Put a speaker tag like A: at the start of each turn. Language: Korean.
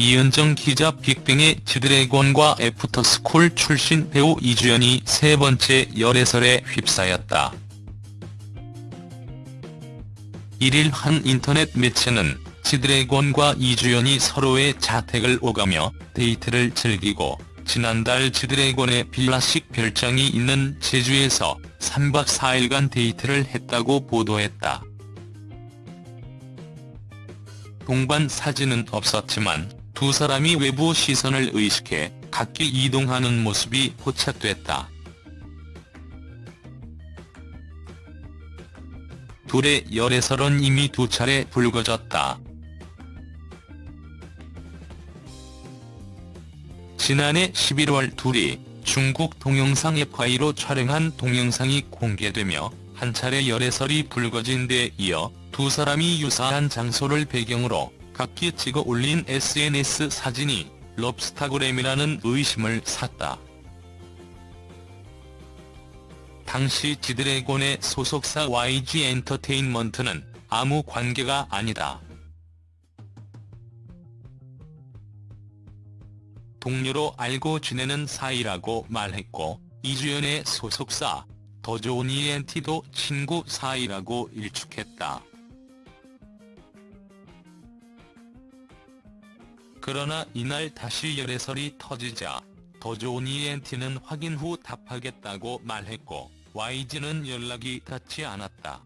A: 이은정 기자 빅뱅의 지드래곤과 애프터스쿨 출신 배우 이주연이 세 번째 열애설에 휩싸였다. 1일 한 인터넷 매체는 지드래곤과 이주연이 서로의 자택을 오가며 데이트를 즐기고 지난달 지드래곤의 빌라식 별장이 있는 제주에서 3박 4일간 데이트를 했다고 보도했다. 동반 사진은 없었지만 두 사람이 외부 시선을 의식해 각기 이동하는 모습이 포착됐다. 둘의 열애설은 이미 두 차례 불거졌다. 지난해 11월 둘이 중국 동영상 FI로 촬영한 동영상이 공개되며 한 차례 열애설이 불거진 데 이어 두 사람이 유사한 장소를 배경으로 각기 찍어 올린 SNS 사진이 럽스타그램이라는 의심을 샀다. 당시 지드래곤의 소속사 YG 엔터테인먼트는 아무 관계가 아니다. 동료로 알고 지내는 사이라고 말했고 이주연의 소속사 더 좋은 ENT도 친구 사이라고 일축했다. 그러나 이날 다시 열애설이 터지자 더 좋은 이엔티는 확인 후 답하겠다고 말했고 YG는 연락이 닿지 않았다.